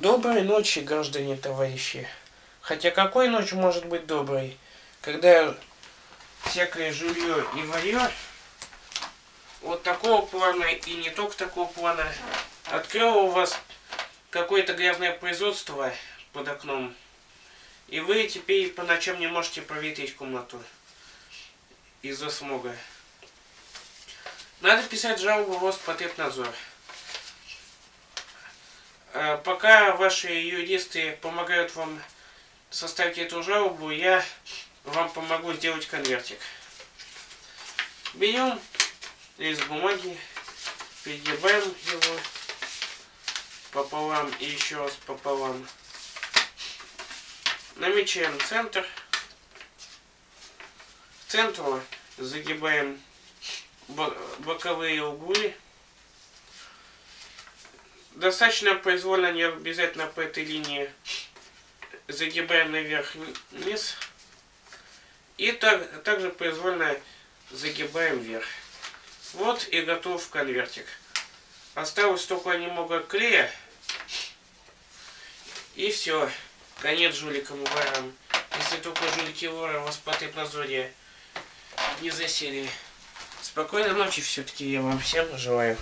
Доброй ночи, граждане товарищи. Хотя какой ночь может быть доброй, когда всякое жулье и варье вот такого плана и не только такого плана открыло у вас какое-то грязное производство под окном, и вы теперь по ночам не можете проветрить комнату из-за смога. Надо писать жалобу в Роспотребнадзор. А пока ваши юристы помогают вам составить эту жалобу, я вам помогу сделать конвертик. Берем лист бумаги, перегибаем его пополам и еще раз пополам. Намечаем центр. К центру загибаем боковые углы. Достаточно произвольно, не обязательно по этой линии. Загибаем наверх-вниз. И так, также произвольно загибаем вверх. Вот и готов конвертик. Осталось только немного клея. И все. Конец жуликам и ворам. Если только жулики и воры вас по надзоре не засели. Спокойной ночи все-таки я вам всем желаю.